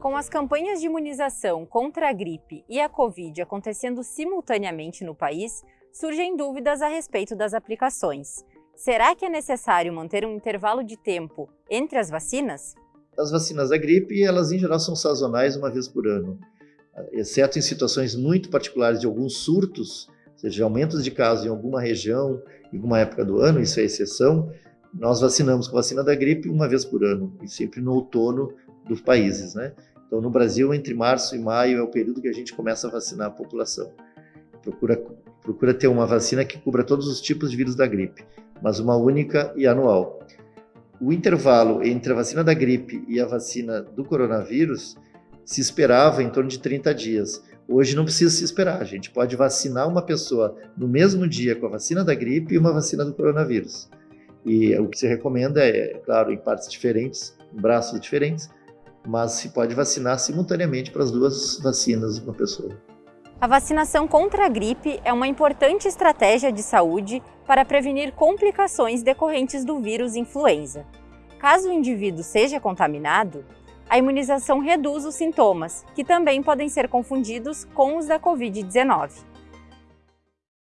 Com as campanhas de imunização contra a gripe e a Covid acontecendo simultaneamente no país, surgem dúvidas a respeito das aplicações. Será que é necessário manter um intervalo de tempo entre as vacinas? As vacinas da gripe, elas em geral são sazonais uma vez por ano, exceto em situações muito particulares de alguns surtos, ou seja, aumentos de casos em alguma região, em alguma época do ano, isso é exceção, nós vacinamos com vacina da gripe uma vez por ano, e sempre no outono dos países, né? Então, no Brasil, entre março e maio é o período que a gente começa a vacinar a população. Procura, procura ter uma vacina que cubra todos os tipos de vírus da gripe, mas uma única e anual. O intervalo entre a vacina da gripe e a vacina do coronavírus se esperava em torno de 30 dias. Hoje não precisa se esperar, a gente pode vacinar uma pessoa no mesmo dia com a vacina da gripe e uma vacina do coronavírus. E o que se recomenda é, claro, em partes diferentes, braços diferentes, mas se pode vacinar simultaneamente para as duas vacinas uma pessoa. A vacinação contra a gripe é uma importante estratégia de saúde para prevenir complicações decorrentes do vírus influenza. Caso o indivíduo seja contaminado, a imunização reduz os sintomas, que também podem ser confundidos com os da Covid-19.